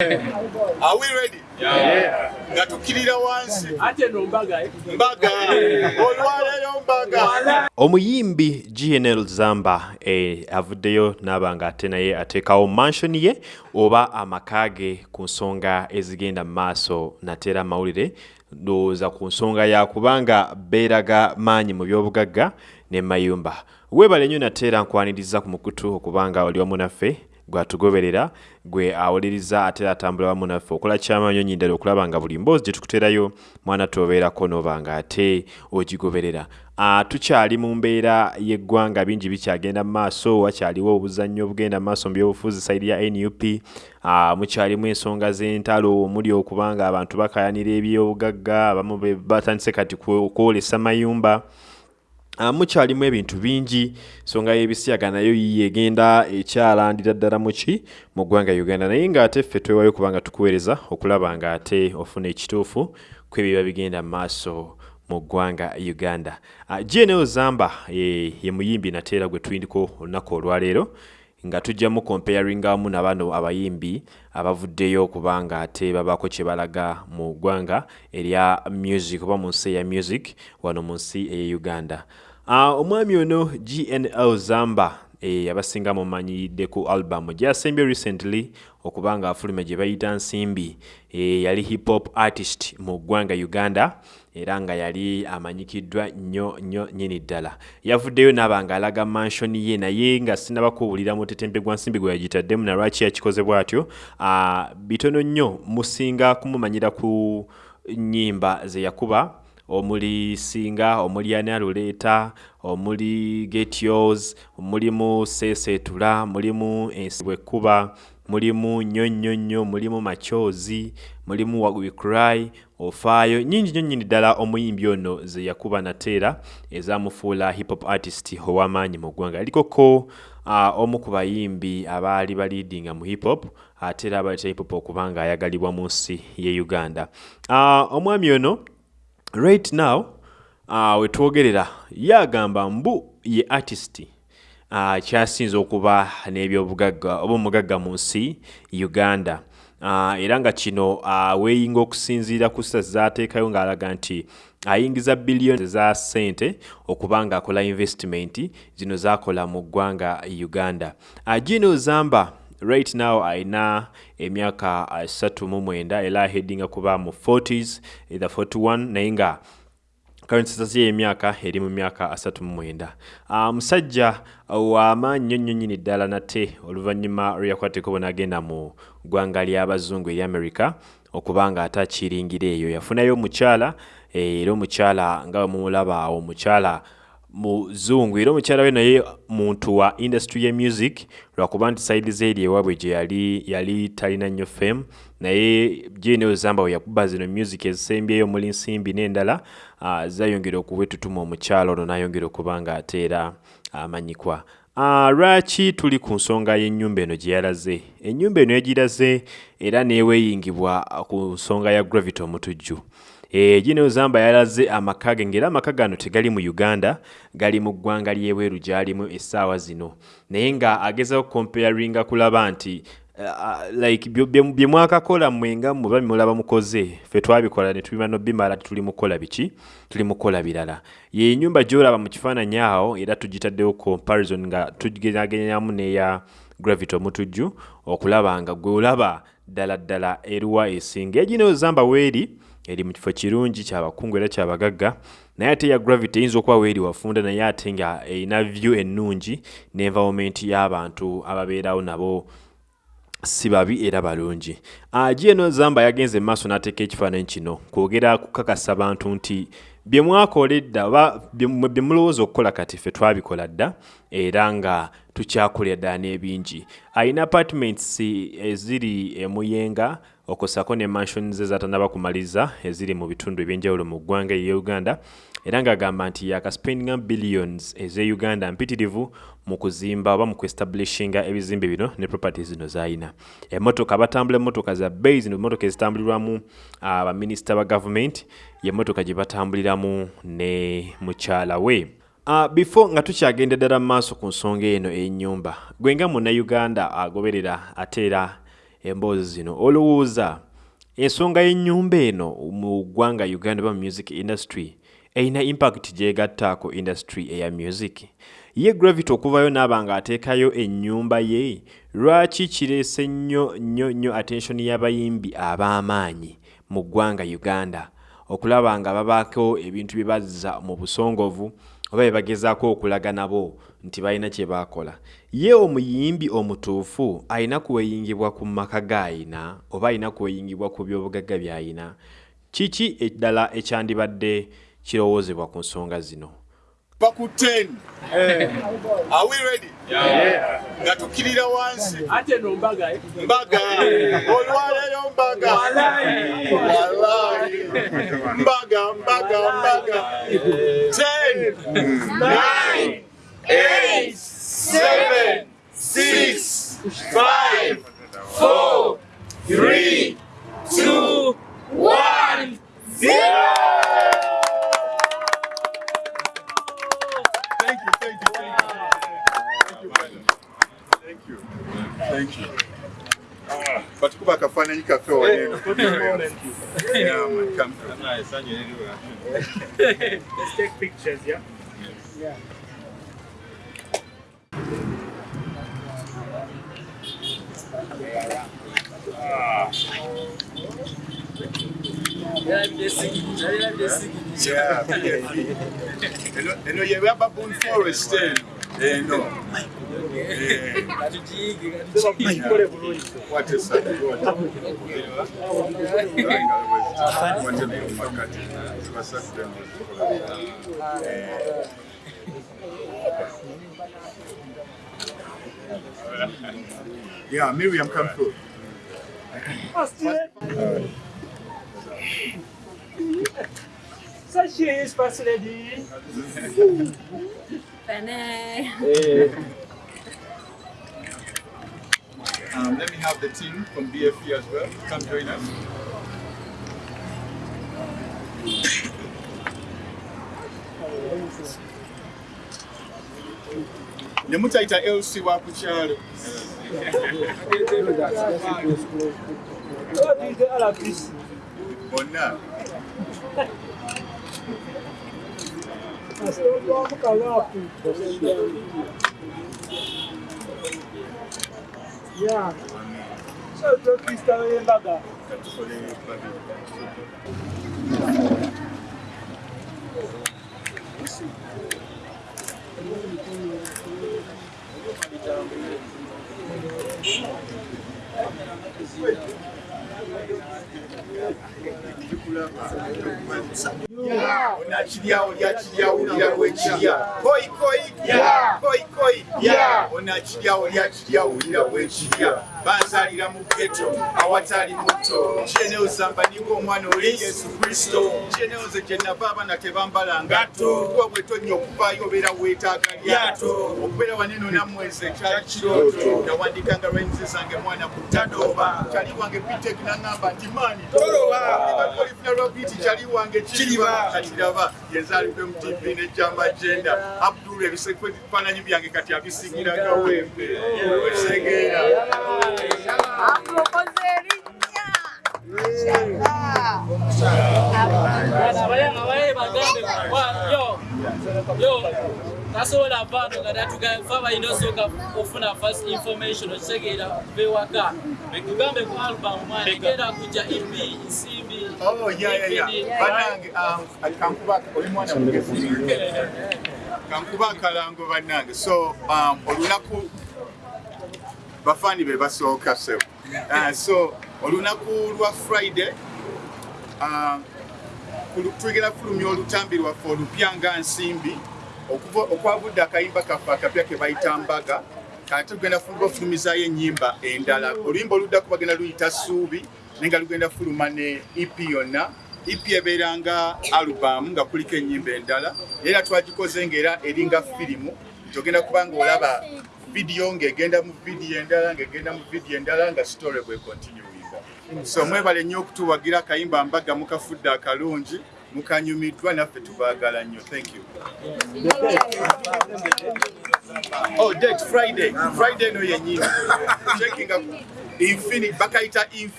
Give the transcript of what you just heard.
Are we ready? Yeah. Nga tukirira wansi. ate no mbaga eh? Mbaga. Olwaleero mbaga. omuyimbi gnl zamba eh, avuddeyo n'aba nga ate naye ateekawo mansion ye oba amaka ge ku nsonga ezigenda mu maaso nateera amawulire ndowooza ku nsonga ya kubanga beeraga maanyi mu byobugagga ne mayumba weebale nnyo nateera nkwaniriza ku mukutu okubanga oli wamu naffe gwatugoberera gwe awuliriza ate atambula wamu naffe okola kyamaanyi onyindala okulaba nga buli mboozi gye tukuterayo mwana tobeerako noba nga ate ogigoberera. Tukyali mu mbeera y'eggwanga bingi bikyagenda mu maaso wakyaliwo obuzannyo obugenda mu maaso mu byobufuzi sayidi ya nup mukyalimu ensonga z'entalo omuli okubanga abantu bakayanira ebyobugagga abamu batandise kati kwolesa mayumba mukyalimu ebintu bingi nsonga y'ebisiyaga nayo yiye egenda ekyalandira ddala muki mu ggwanga uganda. Naye ng'ate ffe twewayo kubanga tukuweereza okulaba ng'ate ofuna ekituufu kwebiba bigenda mu maaso mu ggwanga uganda. Gnl zamba ye, muyimbi nateera gwe tuyindiko olunaku olwaleero nga tujjamu comparinga wamu na bano abayimbi abavuddeyo okubanga ate babaako kye balaga mu ggwanga erya music oba mu nsi eya music wano mu nsi eya uganda omwami ono gnl zamba e, abasinga mumanyidde ku album. Gyasembye recently okubanga afuluma gye bayita nsimbi. E, yali hip hop artist mu ggwanga uganda era nga yali amanyikiddwa nnyo nnyo nyini ddala. Yavuddeyo n'aba nga alaga mansion ye naye nga sinnabakuwulira mu tetempe gwa nsimbi gwe yagitaddemu na lwaki yakikoze bw'atyo? Uh, bitono nnyo musinga kumumanyira ku nnyimba ze yakuba omuli singa omuli analuleeta omuli getios mulimu sesetula mulimu ensibwekkuba mulimu nnyo nnyo nnyo mulimu macyozi mulimu wicry ofaayo nyingi nnyo nnyini ddala omuyimbi ono ze yakuba nateera ezamufuula hip hop artist ow'amaanyi mu ggwanga. Yalikoko uh, omu ku bayimbi abaali baliidinga mu hip hop ate era abaleta hip hop okubanga ayagalibwa mu nsi ye uganda. Uh, omwami ono right now uh, wetwogerera yagamba mbu ye artist uh, kyasinze okuba n'ebyobugagga oba omugagga mu nsi uganda. Uh, era nga kino uh, weeyinga okusinziira ku ssa zaateekayo ng'alaga nti ayingiza biliyoni za ssente okuba nga akola investment zino zakola mu ggwanga uganda. Uh, gino zamba right now ayina emyaka asatu mu mwenda. Era ahedinga kuba mu 40s either 41 naye nga kansisasi y'emyaka eri mu myaka asatu mu mwenda. Musajja w'amaanyi nnyo nnyo nnyini ddala nate oluvannyuma lwe yakwateko bw'anaagenda mu ggwanga ly'abazungu eri america okuba nga ate akiringira eyo. Yafunayo omukyala era omukyala nga bwe mumulaba omukyala muzungu era omukyala we naye muntu wa industry ye music lwakuba nti saidi zeeri ewaabwe gye yali yali talina nnyo fame. Naye gnl zamba we yakuba zino music ezisembyeyo omuli nsimbi n'endala uh, zayongera okuwetutuma omukyala ono n'ayongera okuba nga ate era amanyikwa. Uh, lwaki tuli ku nsonga y'ennyumba eno gye yalaze? Ennyumba eno yagiraze era neeweeyingibwa ku nsonga ya gravity omutujju gino zamba yalaze amaka ge ng'era amaka gano tegali mu uganda gali mu ggwanga ly'ebweru gy'alimu essaawa zino. Naye nga agezaho comparinga kulaba nti uh, like bye mwakakola mwenga muba mulaba mukoze ffe twabikola ne tubima nobimala tuli mukola biki? Tuli mukola birala. Ye nyumba gy'olaba mu kifaananyi awo era tugitaddewo comparison nga tugenagenyamu n'eya gravity omutujju okulaba nga gwe olaba ddala ddala eruwa esinga. Egino zamba weeri eri mu kifo kirungi kyabakungu era kyabagagga naye ate ya gravity eyinza okuba weeri wafunda naye ate nga erina view ennungi n'environment y'abantu ababeerawo nabo si babi era balungi. Gno zamba yagenze maaso n'ateeka ekifaananyi kino kwogera kukakasa bantu nti bye mwakola edda oba bye mulowooza okukola kati ffe twabikola dda era nga tukyakolera ddala n'ebingi. Alina apartments eziri emuyenga okusako ne mansion ze zatanaba kumaliza eziri mu bitundu ebyenjawulo mu ggwanga eya uganda. Era ng'agamba nti yakaspendinga billions eze uganda mpitirivu mu kuzimba oba mu kuestablishinga ebizimbe bino ne property zino zayina. Emotoka batambula emotoka za bei zino emotoka ezitambulirwamu abaminisita ba gavumenti yemotoka gye batambuliramu ne mukyala we Uh, before nga tukyagenda ddala mu maaso ku nsonga eno ey'ennyumba gwe nga munnauganda agoberera ate era emboozi zino olowooza ensonga y'ennyumba eno mu ggwanga uganda ba mu music industry erina impact gyegattaako industry eya music. Ye gravity okuvayo n'aba nga ateekayo ennyumba ye lwaki kireese nnyo nnyo nnyo attention y'abayimbi ab'amaanyi mu ggwanga uganda? Okulaba nga babaako ebintu bye bazza mu busongovu oba bye bagezaako okulaga nabo nti balina kye baakola. Ye omuyimbi omutuufu alina kuweyingibwa ku maka g'ayina oba alina kuweyingibwa ku byobugagga by'ayina kiki eddala ekyandibadde kirowoozebwa ku nsonga zino? Va ku 10 are we ready nga tukirira wansi. Ate no mbaga eh? mbaga. Olwaleero mbaga. Wallahi. mbaga mbaga mbaga. 10 9 8 7 6 5 4 3 2 1 Thank you, thank you, thank you. Thank you, brother. Thank you. Thank you. Ah, batukuba akafaananyi kaffe waneeno Yeah, man, come. Through. Let's take pictures, yeah? Yeah, BFE. Eno- eno ye ya baboon forest Gajo dig, gajo é Só por evoluir. Pode ser. Pode Yeah, Miriam, come through. Such a nice person, Eddie. Benny. Hey. Um, let me have the team from BFE as well. Come join us. ne mutayita lc wa ku kyalo What is the other Yeah. Sọ́jọ́ Kristi ayé dada. Unaachilia, uliachilia, Yeah. koi koi, koi koi, yeah na chiyawo Yeah, chiyawo ya wechiya banzalira mu geto awatali muto kyeneozamba ninga omwana oli yesu kristo. Kyeneoze gye nava abaana tebambala ngato kuba bwe tonnya okuvaayo obeera weetaaga lyato okubeera waneno nammwezi ekyali kirooto yawandikanga lwenzi zange mwana ku tadoba. Kyali wange pitek naŋŋamba nti maani toloba. Olifuna lwabiti kyali wange kiriba. Katiraba yenzaalidde mu tv nejjamba jenda abdul ebifaananyi byange kati abisigiraga wembe. Wesegeera Amukoze erinnya. Abayenga baye bagambe yo tasobola vaano nga natugafa balina osooka ofuna first information okitegeera bewaka betugambe ku album mwana egenda kujja ep nsimbi Oh, yeah, yeah, yeah. DVD, Bannange, um, kankuba oli mwana mugezi. Kankuba akalango bannange. So, um, olunaku bafaani be basooka so. Uh, so, olunaku lwa Friday uh, tugenda kulumya olutambi lwaffe olupya nga nsimbi okwavudde akayimba kaffe akapya ke bayita mbaga kati tugenda fu- bafulumizaayo ennyimba endala. Oluyimba oluddako bagenda luyita ssuubi naye nga lugenda fuluma ne ep yonna. Ep ebeera nga alubamu nga kuliko ennyimba endala era twagikoze ngaera eringa firimu nti ogenda kuba nga olaba vidiyo ng'egenda mu vidiyo endala ng'egenda mu vidiyo endala nga sitole bwe kontinuinga so mwebale nnyo okutuwagira akayimba mbaga mukafudde akalungi mukanyumiddwa naffe tubaagala nnyo. Thank you. Oh date friday. Friday no yennyini. Checkinga Infini- bakayita infinity